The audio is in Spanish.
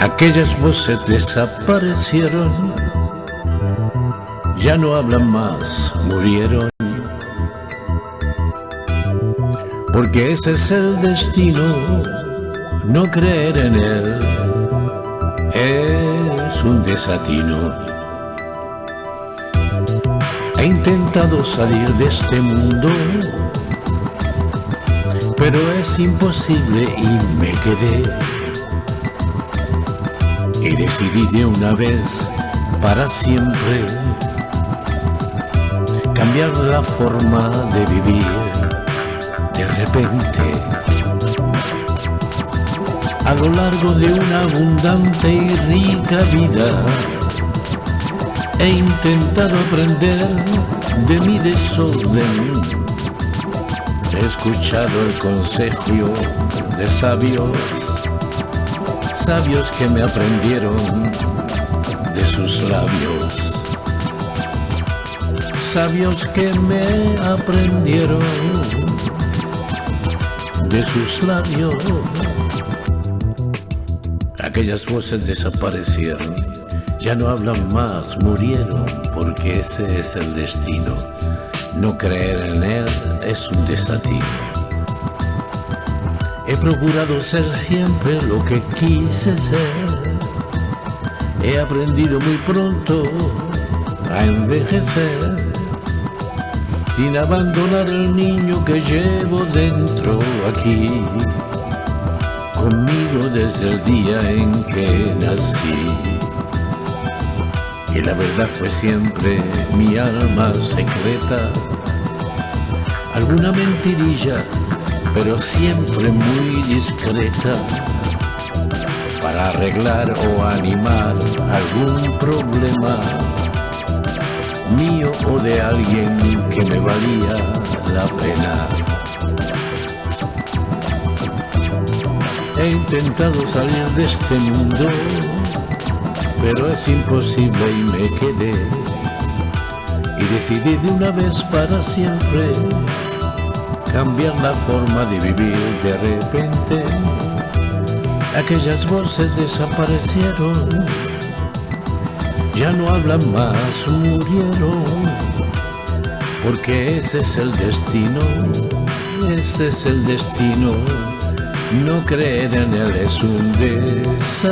Aquellas voces desaparecieron, ya no hablan más, murieron. Porque ese es el destino, no creer en él es un desatino. He intentado salir de este mundo, pero es imposible y me quedé y decidí de una vez para siempre cambiar la forma de vivir de repente. A lo largo de una abundante y rica vida he intentado aprender de mi desorden. He escuchado el consejo de sabios sabios que me aprendieron de sus labios. Sabios que me aprendieron de sus labios. Aquellas voces desaparecieron, ya no hablan más, murieron, porque ese es el destino. No creer en él es un desatino. He procurado ser siempre lo que quise ser. He aprendido muy pronto a envejecer sin abandonar el niño que llevo dentro aquí, conmigo desde el día en que nací. Y la verdad fue siempre mi alma secreta, alguna mentirilla pero siempre muy discreta para arreglar o animar algún problema mío o de alguien que me valía la pena. He intentado salir de este mundo, pero es imposible y me quedé. Y decidí de una vez para siempre cambiar la forma de vivir de repente. Aquellas voces desaparecieron, ya no hablan más, murieron, porque ese es el destino, ese es el destino. No creer en él es un desatino.